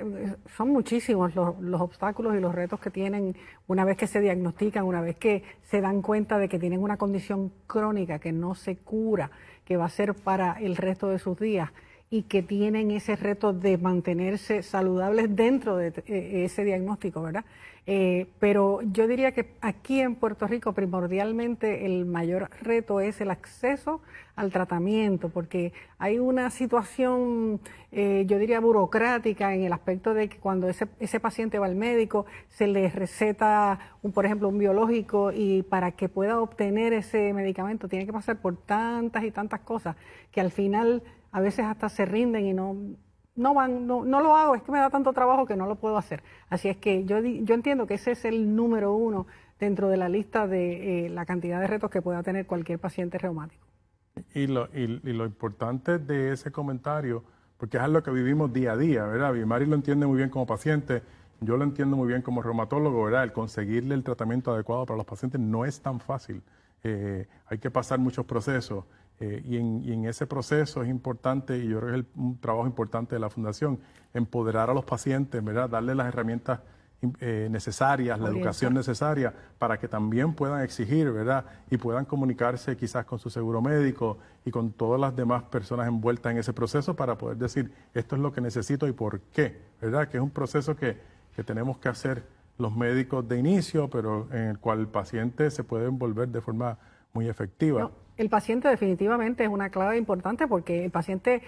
Speaker 7: son muchísimos los, los, obstáculos y los retos que tienen una vez que se diagnostican, una vez que se dan cuenta de que tienen una condición crónica que no se cura, que va a ser para el resto de sus días. Y que tienen ese reto de mantenerse saludables dentro de eh, ese diagnóstico, ¿verdad? Eh, pero yo diría que aquí en Puerto Rico primordialmente el mayor reto es el acceso al tratamiento, porque hay una situación, eh, yo diría, burocrática en el aspecto de que cuando ese, ese paciente va al médico se le receta, un, por ejemplo, un biológico y para que pueda obtener ese medicamento tiene que pasar por tantas y tantas cosas que al final a veces hasta se rinden y no, no van, no, no, lo hago, es que me da tanto trabajo que no lo puedo hacer. Así es que yo, yo entiendo que ese es el número uno dentro de la lista de eh, la cantidad de retos que pueda tener cualquier paciente reumático.
Speaker 1: Y lo, y, lo importante de ese comentario, porque es algo que vivimos día a día, ¿verdad? Mari lo entiende muy bien como paciente, yo lo entiendo muy bien como reumatólogo, ¿verdad? El conseguirle el tratamiento adecuado para los pacientes no es tan fácil. Eh, hay que pasar muchos procesos eh, y, en, ese proceso es importante, y yo creo que es un trabajo importante de la Fundación, empoderar a los pacientes, ¿verdad? darle las herramientas eh, necesarias, la educación necesaria para que también puedan exigir, ¿verdad? Y puedan comunicarse quizás con su seguro médico y con todas las demás personas envueltas en ese proceso para poder decir, esto es lo que necesito y por qué, ¿verdad? Que es un proceso que, que tenemos que hacer los médicos de inicio, pero en el cual el paciente se puede envolver de forma muy efectiva.
Speaker 7: El paciente definitivamente es una clave importante porque el paciente,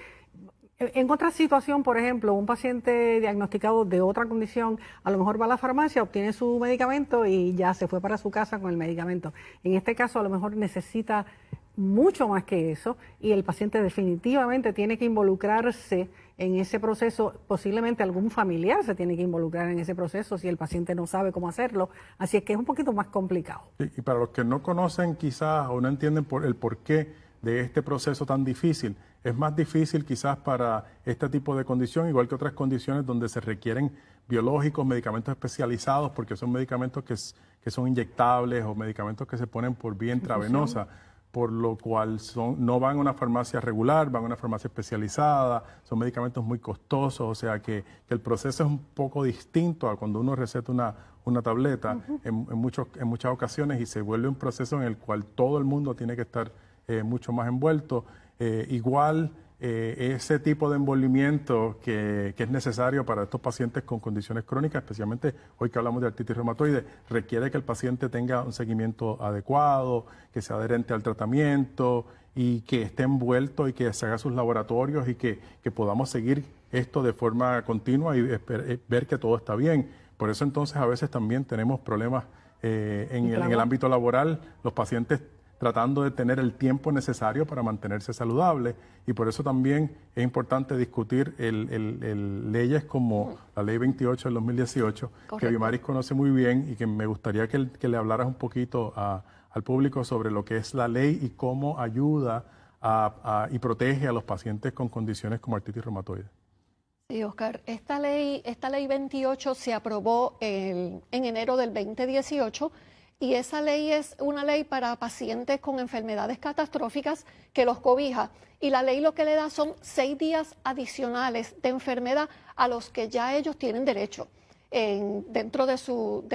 Speaker 7: en otra situación, por ejemplo, un paciente diagnosticado de otra condición, a lo mejor va a la farmacia, obtiene su medicamento y ya se fue para su casa con el medicamento. En este caso, a lo mejor necesita mucho más que eso y el paciente definitivamente tiene que involucrarse en ese proceso, posiblemente algún familiar se tiene que involucrar en ese proceso si el paciente no sabe cómo hacerlo, así es que es un poquito más complicado.
Speaker 1: y para los que no conocen quizás o no entienden por el porqué de este proceso tan difícil, es más difícil quizás para este tipo de condición, igual que otras condiciones donde se requieren biológicos, medicamentos especializados, porque son medicamentos que, que son inyectables o medicamentos que se ponen por vía intravenosa por lo cual son, no van a una farmacia regular, van a una farmacia especializada, son medicamentos muy costosos, o sea que, el proceso es un poco distinto a cuando uno receta una, una tableta en, muchos, en muchas ocasiones y se vuelve un proceso en el cual todo el mundo tiene que estar eh, mucho más envuelto. Eh, igual eh, ese tipo de envolvimiento que, es necesario para estos pacientes con condiciones crónicas, especialmente hoy que hablamos de artritis reumatoide, requiere que el paciente tenga un seguimiento adecuado, que sea adherente al tratamiento y que esté envuelto y que se haga sus laboratorios y que, podamos seguir esto de forma continua y eh, ver que todo está bien. Por eso entonces a veces también tenemos problemas eh, en, el, en el ámbito laboral. Los pacientes tratando de tener el tiempo necesario para mantenerse saludable y por eso también es importante discutir el, leyes como la Ley 28 del 2018, que Bimaris conoce muy bien y que me gustaría que, le hablaras un poquito al público sobre lo que es la ley y cómo ayuda y protege a los pacientes con condiciones como artritis reumatoide.
Speaker 8: Sí, Oscar, esta ley, esta ley 28 se aprobó en enero del 2018 y esa ley es una ley para pacientes con enfermedades catastróficas que los cobija. Y la ley lo que le da son seis días adicionales de enfermedad a los que ya ellos tienen derecho dentro de su,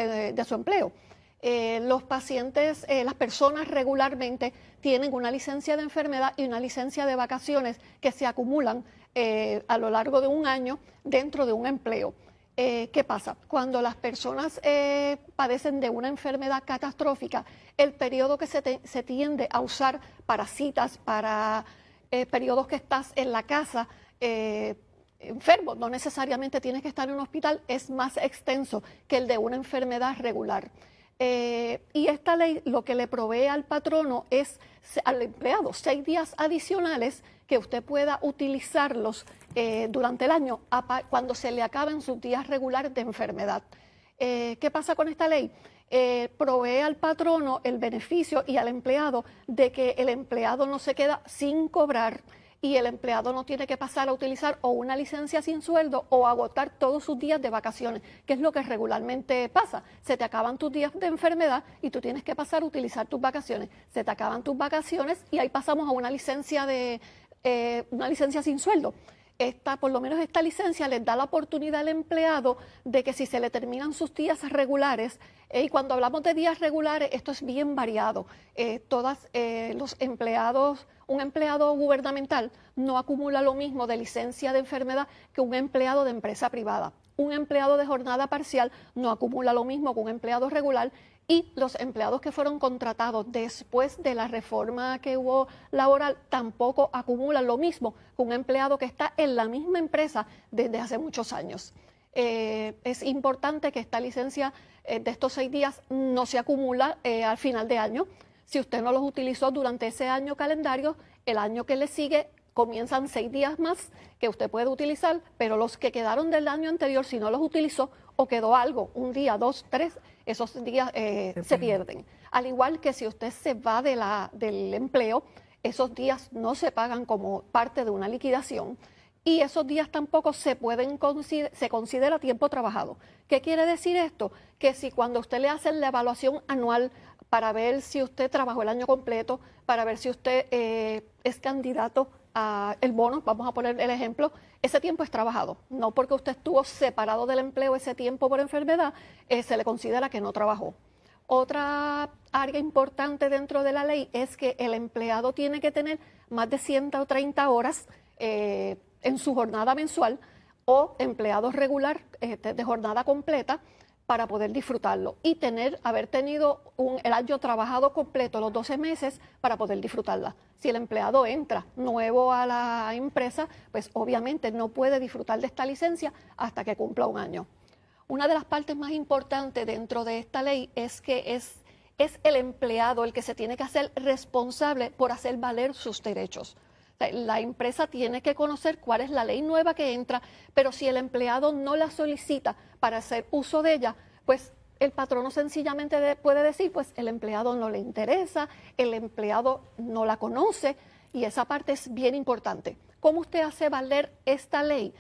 Speaker 8: empleo. Eh, los pacientes, eh, las personas regularmente tienen una licencia de enfermedad y una licencia de vacaciones que se acumulan eh, a lo largo de un año dentro de un empleo. Eh, ¿qué pasa? Cuando las personas eh, padecen de una enfermedad catastrófica, el periodo que se, tiende a usar para citas, para eh, periodos que estás en la casa, enfermo, no necesariamente tienes que estar en un hospital, es más extenso que el de una enfermedad regular. Y esta ley lo que le provee al patrono es al empleado seis días adicionales que usted pueda utilizarlos eh, durante el año cuando se le acaben sus días regulares de enfermedad. Eh, ¿Qué pasa con esta ley? Eh, provee al patrono el beneficio y al empleado de que el empleado no se queda sin cobrar y el empleado no tiene que pasar a utilizar o una licencia sin sueldo o agotar todos sus días de vacaciones, que es lo que regularmente pasa. Se te acaban tus días de enfermedad y tú tienes que pasar a utilizar tus vacaciones. Se te acaban tus vacaciones y ahí pasamos a una licencia de, eh, una licencia sin sueldo. Esta, por lo menos esta licencia les da la oportunidad al empleado de que si se le terminan sus días regulares, eh, y cuando hablamos de días regulares, esto es bien variado. Eh, todas eh, los empleados, un empleado gubernamental no acumula lo mismo de licencia de enfermedad que un empleado de empresa privada. Un empleado de jornada parcial no acumula lo mismo que un empleado regular y los empleados que fueron contratados después de la reforma que hubo laboral tampoco acumulan lo mismo que un empleado que está en la misma empresa desde hace muchos años. Eh, es importante que esta licencia eh, de estos seis días no se acumula eh, al final de año. Si usted no los utilizó durante ese año calendario, el año que le sigue comienzan seis días más que usted puede utilizar, pero los que quedaron del año anterior, si no los utilizó o quedó algo, un día, dos, tres, esos días eh, se, pierden. Al igual que si usted se va de la, del empleo, esos días no se pagan como parte de una liquidación y esos días tampoco se pueden se considera tiempo trabajado. ¿Qué quiere decir esto? Que si cuando usted le hace la evaluación anual para ver si usted trabajó el año completo, para ver si usted eh, es candidato a el bono, vamos a poner el ejemplo, ese tiempo es trabajado. No porque usted estuvo separado del empleo ese tiempo por enfermedad, eh, se le considera que no trabajó. Otra área importante dentro de la ley es que el empleado tiene que tener más de 130 horas eh, en su jornada mensual o empleado regular eh, de jornada completa para poder disfrutarlo y tener, haber tenido un, el año trabajado completo, los 12 meses, para poder disfrutarla. Si el empleado entra nuevo a la empresa, pues obviamente no puede disfrutar de esta licencia hasta que cumpla un año. Una de las partes más importantes dentro de esta ley es que es, es el empleado el que se tiene que hacer responsable por hacer valer sus derechos. La empresa tiene que conocer cuál es la ley nueva que entra, pero si el empleado no la solicita para hacer uso de ella, pues el patrono sencillamente puede decir, pues el empleado no le interesa, el empleado no la conoce y esa parte es bien importante. ¿Cómo usted hace valer esta ley?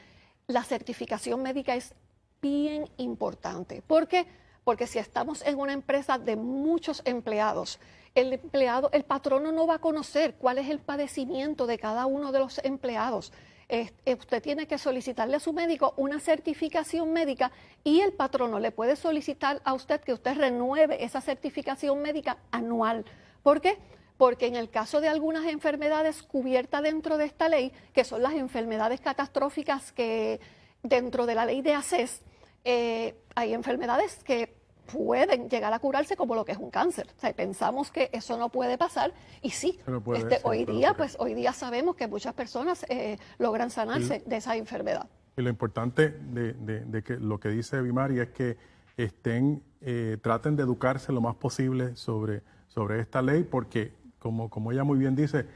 Speaker 8: La certificación médica es bien importante. ¿Por qué? Porque si estamos en una empresa de muchos empleados, el empleado, el patrono no va a conocer cuál es el padecimiento de cada uno de los empleados. Eh, usted tiene que solicitarle a su médico una certificación médica y el patrono le puede solicitar a usted que usted renueve esa certificación médica anual. ¿Por qué? Porque en el caso de algunas enfermedades cubiertas dentro de esta ley, que son las enfermedades catastróficas que dentro de la ley de ACES, eh, hay enfermedades que pueden llegar a curarse como lo que es un cáncer. O sea, pensamos que eso no puede pasar y sí, este, hoy día, pues hoy día sabemos que muchas personas eh, logran sanarse de esa enfermedad.
Speaker 1: Y lo importante de, que lo que dice Bimari es que estén, eh, traten de educarse lo más posible sobre, sobre esta ley, porque como, como ella muy bien dice,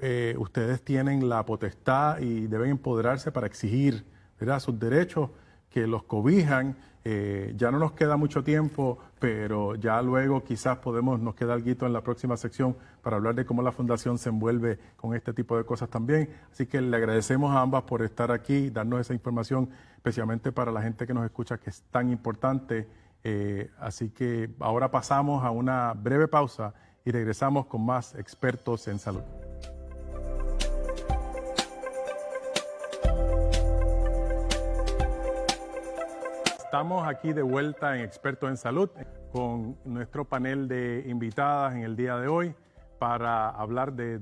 Speaker 1: eh, ustedes tienen la potestad y deben empoderarse para exigir ¿verdad? sus derechos que los cobijan eh, ya no nos queda mucho tiempo, pero ya luego quizás podemos, nos queda algo en la próxima sección para hablar de cómo la Fundación se envuelve con este tipo de cosas también. Así que le agradecemos a ambas por estar aquí, darnos esa información, especialmente para la gente que nos escucha, que es tan importante. Eh, así que ahora pasamos a una breve pausa y regresamos con más expertos en salud. Estamos aquí de vuelta en Expertos en Salud con nuestro panel de invitadas en el día de hoy para hablar de,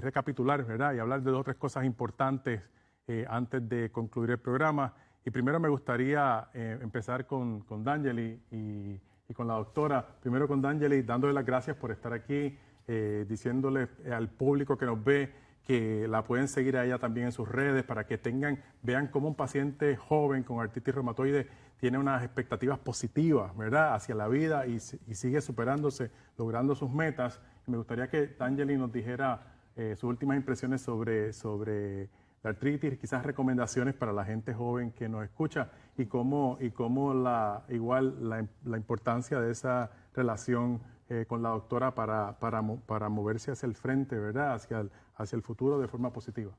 Speaker 1: recapitular, ¿verdad? Y hablar de dos o tres cosas importantes eh, antes de concluir el programa. Y primero me gustaría eh, empezar con, con D'Angeli y, con la doctora. Primero con D'Angeli, dándole las gracias por estar aquí, eh, diciéndole al público que nos ve que la pueden seguir a ella también en sus redes para que tengan, vean cómo un paciente joven con artritis reumatoide tiene unas expectativas positivas, ¿verdad?, hacia la vida y, sigue superándose, logrando sus metas. me gustaría que Angeli nos dijera eh, sus últimas impresiones sobre, sobre la artritis, quizás recomendaciones para la gente joven que nos escucha y cómo, y cómo la, igual la, la importancia de esa relación eh, con la doctora para, para, para, moverse hacia el frente, ¿verdad? Hacia el, hacia el futuro de forma positiva.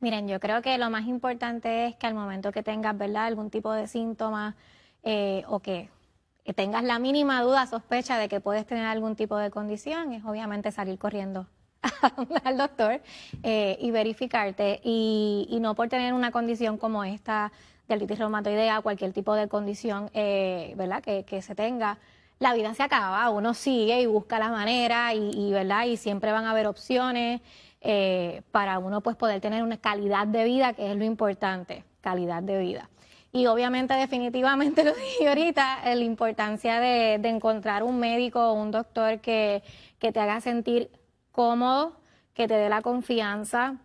Speaker 5: Miren, yo creo que lo más importante es que al momento que tengas, ¿verdad?, algún tipo de síntoma eh, o que tengas la mínima duda, sospecha de que puedes tener algún tipo de condición, es obviamente salir corriendo al doctor eh, y verificarte y, no por tener una condición como esta de artritis reumatoidea, cualquier tipo de condición eh, ¿verdad? Que, que, se tenga, la vida se acaba, uno sigue y busca la manera y, ¿verdad? y siempre van a haber opciones eh, para uno pues poder tener una calidad de vida, que es lo importante, calidad de vida. Y obviamente, definitivamente lo dije ahorita, la importancia de, encontrar un médico o un doctor que, que te haga sentir cómodo, que te dé la confianza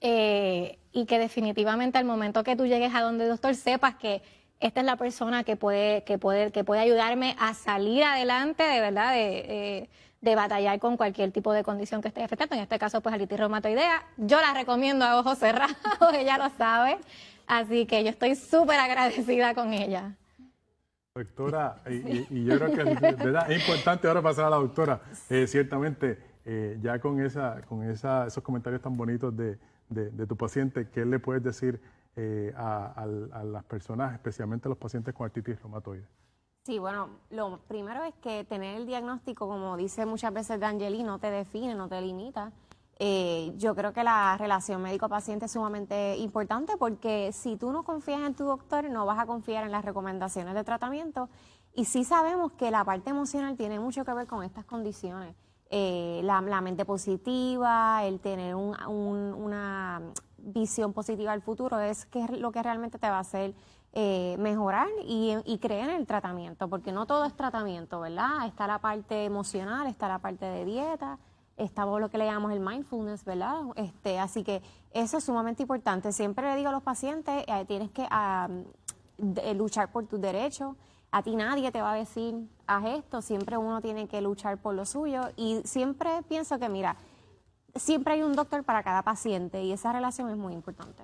Speaker 5: eh, y que definitivamente al momento que tú llegues a donde el doctor sepas que esta es la persona que puede, que puede, que puede ayudarme a salir adelante de verdad, de, de, batallar con cualquier tipo de condición que esté afectando. En este caso, pues alitis reumatoidea. Yo la recomiendo a ojos cerrados, ella lo sabe. Así que yo estoy súper agradecida con ella.
Speaker 1: Doctora, y, yo creo que ¿verdad? es importante ahora pasar a la doctora. Eh, ciertamente, eh, ya con, esa, con esa, esos comentarios tan bonitos de, de, tu paciente, ¿qué le puedes decir eh, a, las personas, especialmente a los pacientes con artritis reumatoide?
Speaker 4: Sí, bueno, lo primero es que tener el diagnóstico, como dice muchas veces D'Angeli, no te define, no te limita. Eh, yo creo que la relación médico-paciente es sumamente importante porque si tú no confías en tu doctor, no vas a confiar en las recomendaciones de tratamiento. Y sí sabemos que la parte emocional tiene mucho que ver con estas condiciones. Eh, la, mente positiva, el tener una visión positiva al futuro es que lo que realmente te va a hacer eh, mejorar y, creer en el tratamiento, porque no todo es tratamiento, ¿verdad? Está la parte emocional, está la parte de dieta, estamos lo que le llamamos el mindfulness, ¿verdad? Este, así que eso es sumamente importante. Siempre le digo a los pacientes, eh, tienes que eh, luchar por tus derechos. A ti nadie te va a decir, haz esto, siempre uno tiene que luchar por lo suyo. Y siempre pienso que, mira, siempre hay un doctor para cada paciente y esa relación es muy importante.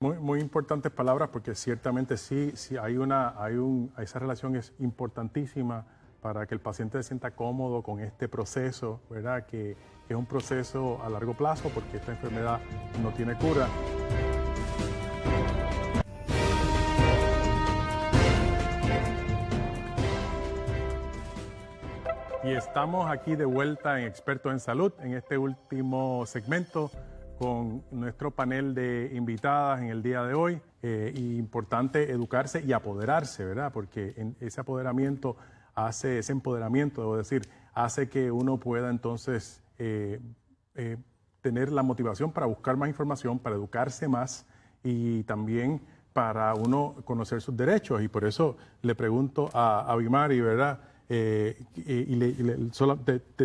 Speaker 1: Muy, muy importantes palabras porque ciertamente sí, sí hay una, hay un, esa relación es importantísima para que el paciente se sienta cómodo con este proceso, ¿verdad? Que, es un proceso a largo plazo porque esta enfermedad no tiene cura. Y estamos aquí de vuelta en Expertos en Salud en este último segmento con nuestro panel de invitadas en el día de hoy. Eh, importante educarse y apoderarse, ¿verdad? Porque en ese apoderamiento hace ese empoderamiento, debo decir, hace que uno pueda entonces eh, eh, tener la motivación para buscar más información, para educarse más y también para uno conocer sus derechos. Y por eso le pregunto a, a Bimari, ¿verdad? Y,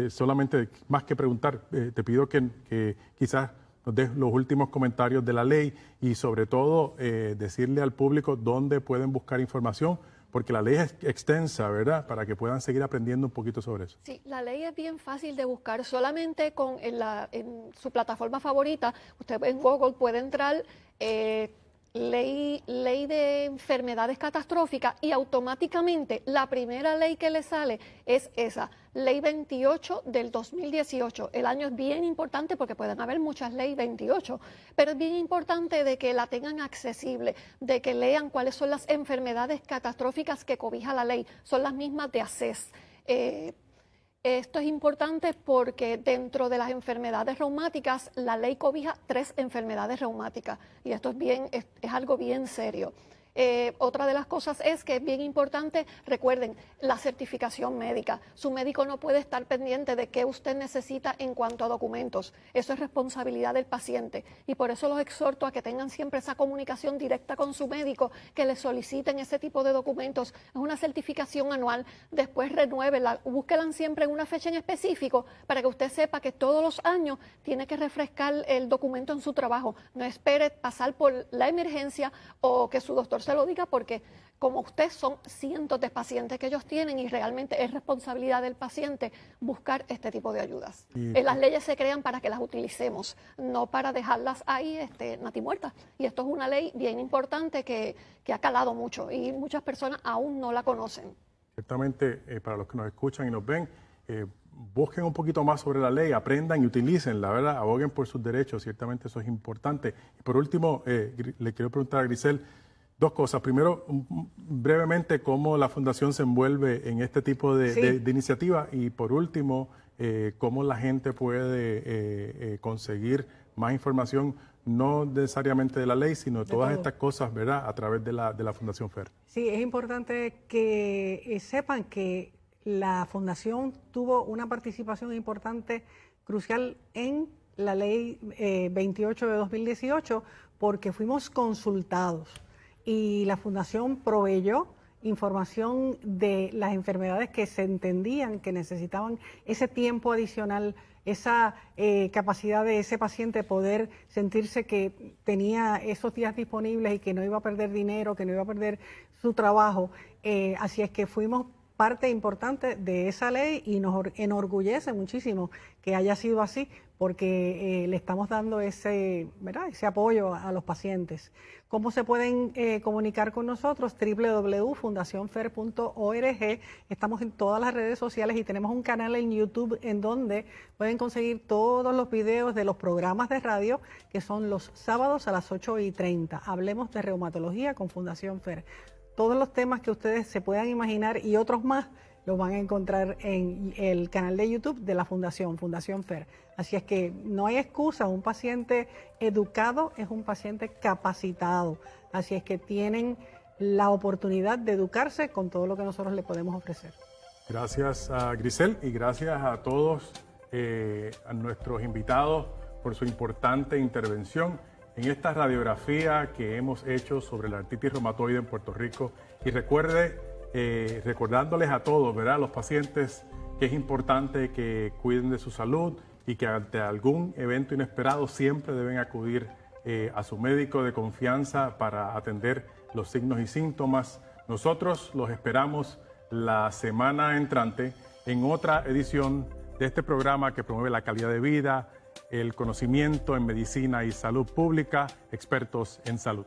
Speaker 1: solamente más que preguntar, te pido que, quizás des los últimos comentarios de la ley y sobre todo decirle al público dónde pueden buscar información porque la ley es extensa, ¿verdad? Para que puedan seguir aprendiendo un poquito sobre eso.
Speaker 8: Sí, la ley es bien fácil de buscar. Solamente con en su plataforma favorita, usted en Google puede entrar eh, ley, ley de enfermedades catastróficas y automáticamente la primera ley que le sale es esa, ley 28 del 2018. El año es bien importante porque pueden haber muchas leyes 28, pero es bien importante de que la tengan accesible, de que lean cuáles son las enfermedades catastróficas que cobija la ley. Son las mismas de ACES. Eh, esto es importante porque dentro de las enfermedades reumáticas, la ley cobija tres enfermedades reumáticas y esto es, bien, es algo bien serio. Eh, otra de las cosas es que es bien importante, recuerden, la certificación médica. Su médico no puede estar pendiente de qué usted necesita en cuanto a documentos. Eso es responsabilidad del paciente. Y por eso los exhorto a que tengan siempre esa comunicación directa con su médico, que le soliciten ese tipo de documentos. Es una certificación anual, después renuévela, búsquela siempre en una fecha en específico para que usted sepa que todos los años tiene que refrescar el documento en su trabajo. No espere pasar por la emergencia o que su doctor se lo diga porque como usted son cientos de pacientes que ellos tienen y realmente es responsabilidad del paciente buscar este tipo de ayudas. Eh, las leyes se crean para que las utilicemos, no para dejarlas ahí este, natimuertas. Y esto es una ley bien importante que, ha calado mucho y muchas personas aún no la conocen.
Speaker 1: Ciertamente, eh, para los que nos escuchan y nos ven, eh, busquen un poquito más sobre la ley, aprendan y utilicen, la verdad, aboguen por sus derechos, ciertamente eso es importante. Y por último, le quiero preguntar a Grisel, Dos cosas. Primero, brevemente, cómo la Fundación se envuelve en este tipo de, iniciativa. Y por último, eh, cómo la gente puede conseguir más información, no necesariamente de la ley, sino de, todas estas cosas, ¿verdad?, a través de la, de la Fundación FER.
Speaker 7: Sí, es importante que sepan que la Fundación tuvo una participación importante, crucial en la ley 28 de 2018, porque fuimos consultados y la Fundación proveyó información de las enfermedades que se entendían que necesitaban ese tiempo adicional, esa eh, capacidad de ese paciente poder sentirse que tenía esos días disponibles y que no iba a perder dinero, que no iba a perder su trabajo. Eh, así es que fuimos parte importante de esa ley y nos enorgullece muchísimo que haya sido así porque eh, le estamos dando ese, ¿verdad? ese apoyo a, los pacientes. ¿Cómo se pueden eh, comunicar con nosotros? www.fundacionfer.org. Estamos en todas las redes sociales y tenemos un canal en YouTube en donde pueden conseguir todos los videos de los programas de radio que son los sábados a las 8 y 30. Hablemos de reumatología con Fundación Fer todos los temas que ustedes se puedan imaginar y otros más los van a encontrar en el canal de YouTube de la Fundación, Fundación FER. Así es que no hay excusa, un paciente educado es un paciente capacitado. Así es que tienen la oportunidad de educarse con todo lo que nosotros le podemos ofrecer.
Speaker 1: Gracias a Grisel y gracias a todos eh, a nuestros invitados por su importante intervención en esta radiografía que hemos hecho sobre la artritis reumatoide en Puerto Rico. Y recuerde, eh, recordándoles a todos, ¿verdad? los pacientes, que es importante que cuiden de su salud y que ante algún evento inesperado siempre deben acudir eh, a su médico de confianza para atender los signos y síntomas. Nosotros los esperamos la semana entrante en otra edición de este programa que promueve la calidad de vida, el conocimiento en medicina y salud pública, expertos en salud.